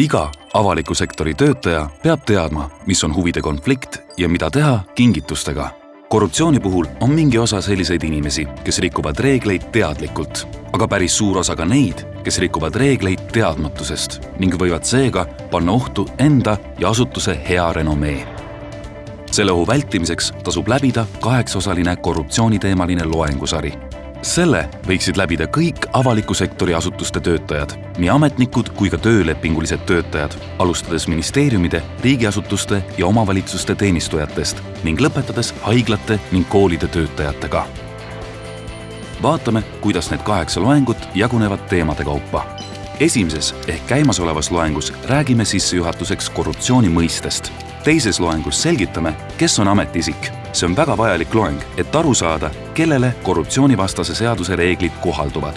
iga avaliku sektori töötaja peab teadma, mis on huvide konflikt ja mida teha kingitustega. korruptsiooni puhul on mingi osa selliseid inimesi, kes rikuvad reegleid teadlikult, aga päris suur osa ka neid, kes rikuvad reegleid teadmatusest ning võivad seega panna ohtu enda ja asutuse hea renomee. selle ohu vältimiseks tasub läbida kaheksaosaline korruptsiooniteemaline loengusari selle võiksid läbida kõik avaliku sektori asutuste töötajad, nii ametnikud kui ka töölepingulised töötajad, alustades ministeeriumide, riigiasutuste ja omavalitsuste teenistujatest ning lõpetades haiglate ning koolide töötajatega. vaatame, kuidas need kaheksa loengut jagunevad teemade kaupa. esimeses ehk käimasolevas loengus räägime sissejuhatuseks korruptsiooni mõistest. Teises loengus selgitame, kes on ametiisik see on väga vajalik loeng, et aru saada, kellele korruptsioonivastase seaduse reeglid kohalduvad.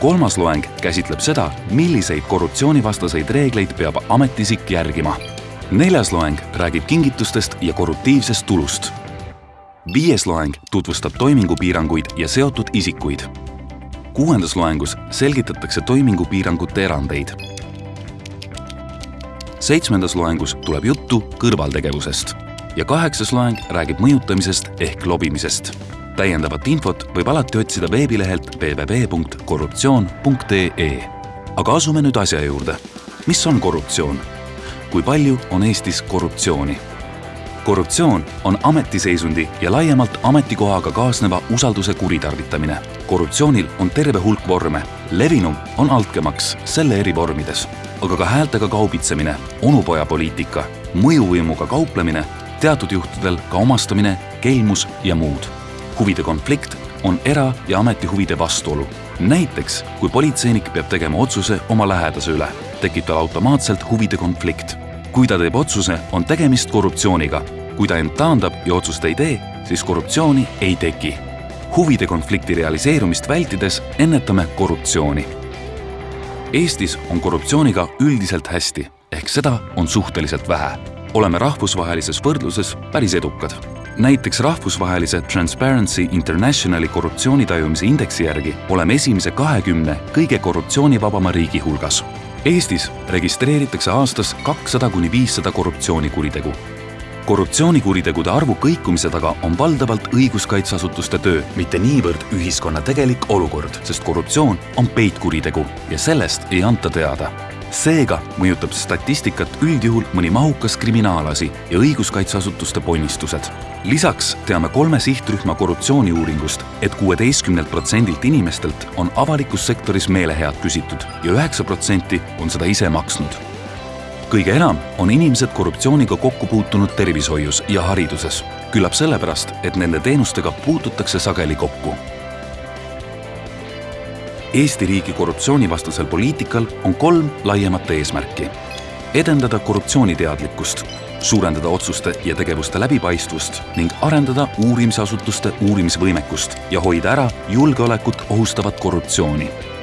kolmas loeng käsitleb seda, milliseid korruptsioonivastaseid reegleid peab ametiisik järgima. neljas loeng räägib kingitustest ja korruptiivsest tulust. viies loeng tutvustab toimingupiiranguid ja seotud isikuid. kuuendas loengus selgitatakse toimingupiirangute erandeid seitsmendas loengus tuleb juttu kõrvaltegevusest ja kaheksas loeng räägib mõjutamisest ehk lobimisest. täiendavat infot võib alati otsida veebilehelt www.korruptsioon.ee. aga asume nüüd asja juurde. mis on korruptsioon? kui palju on Eestis korruptsiooni? Korruptsioon on ametiseisundi ja laiemalt ametikohaga kaasneva usalduse kuritarvitamine. korruptsioonil on terve hulk vorme. levinum on altkäemaks selle eri vormides, aga ka häältega kaubitsemine, onupojapoliitika, mõjuvõimuga kauplemine teatud juhtudel ka omastamine, kelmus ja muud. huvide konflikt on era- ja ametihuvide vastuolu. näiteks, kui politseinik peab tegema otsuse oma lähedase üle, tekib tal automaatselt huvide konflikt. kui ta teeb otsuse, on tegemist korruptsiooniga. Kui ta end taandab ja otsust ei tee, siis korruptsiooni ei teki. huvide konflikti realiseerumist vältides ennetame korruptsiooni. Eestis on korruptsiooniga üldiselt hästi, ehk seda on suhteliselt vähe oleme rahvusvahelises võrdluses päris edukad. näiteks rahvusvahelise Transparency Internationali korruptsioonitajumise indeksi järgi oleme esimese kahekümne kõige korruptsioonivabama riigi hulgas. Eestis registreeritakse aastas kakssada kuni viissada korruptsioonikuritegu. Korruptsioonikuritegude arvu kõikumise taga on valdavalt õiguskaitseasutuste töö, mitte niivõrd ühiskonna tegelik olukord, sest korruptsioon on peitkuritegu ja sellest ei anta teada seega mõjutab statistikat üldjuhul mõni mahukas kriminaalasi ja õiguskaitseasutuste ponnistused. lisaks teame kolme sihtrühma korruptsiooniuuringust et, et kuueteistkümnelt protsendilt inimestelt on avalikus sektoris meelehead küsitud ja üheksa protsenti on seda ise maksnud. Kõige enam on inimesed korruptsiooniga kokku puutunud tervishoius ja hariduses, küllap sellepärast, et nende teenustega puututakse sageli kokku. Eesti riigi korruptsioonivastasel poliitikal on kolm laiemat eesmärki. edendada korruptsiooniteadlikkust, suurendada otsuste ja tegevuste läbipaistvust ning arendada uurimisasutuste uurimisvõimekust ja hoida ära julgeolekut ohustavat korruptsiooni